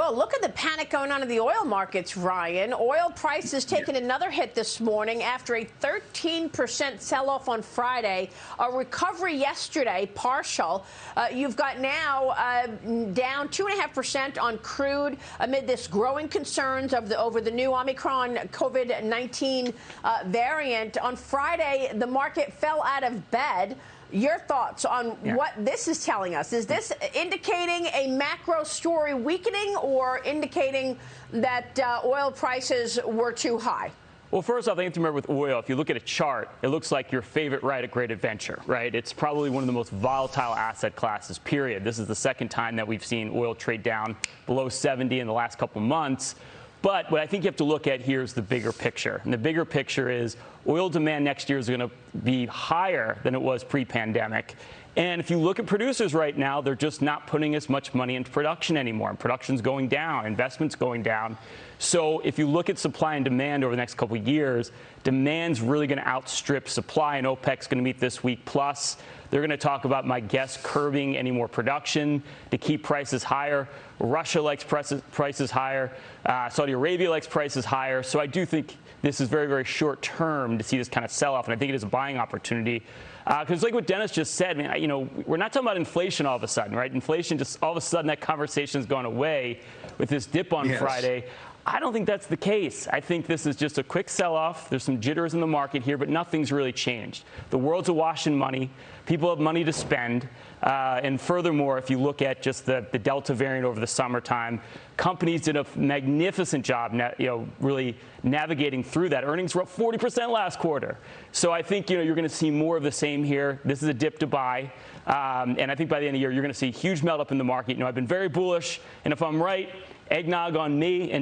Well, look at the panic going on in the oil markets, Ryan. Oil prices taking another hit this morning after a 13% sell off on Friday, a recovery yesterday, partial. Uh, you've got now uh, down 2.5% on crude amid this growing concerns of the, over the new Omicron COVID 19 uh, variant. On Friday, the market fell out of bed. Your thoughts on yeah. what this is telling us? Is this indicating a macro story weakening or indicating that uh, oil prices were too high? Well, first off, I think to remember with oil, if you look at a chart, it looks like your favorite ride at Great Adventure, right? It's probably one of the most volatile asset classes, period. This is the second time that we've seen oil trade down below 70 in the last couple months. But what I think you have to look at here is the bigger picture. And the bigger picture is oil demand next year is going to be higher than it was pre pandemic. And if you look at producers right now, they're just not putting as much money into production anymore. And Production's going down, investment's going down. So if you look at supply and demand over the next couple of years, demand's really going to outstrip supply, and OPEC's going to meet this week. Plus, they're going to talk about, my guess, curbing any more production to keep prices higher. Russia likes prices, higher. Uh, Saudi Arabia likes prices higher. So I do think this is very, very short term to see this kind of sell off, and I think it is a buying opportunity. Because, uh, like what Dennis just said, I mean, you know, we're not talking about inflation all of a sudden, right? Inflation just all of a sudden that conversation's gone away with this dip on yes. Friday. I don't think that's the case. I think this is just a quick sell off. There's some jitters in the market here, but nothing's really changed. The world's awash in money. People have money to spend. Uh, and furthermore, if you look at just the, the Delta variant over the summertime, companies did a magnificent job, you know, really navigating through that. Earnings were up 40% last quarter. So I think, you know, you're going to see more of the same here. This is a dip to buy. Um, and I think by the end of the year, you're going to see huge melt up in the market. You know, I've been very bullish. And if I'm right, eggnog on me and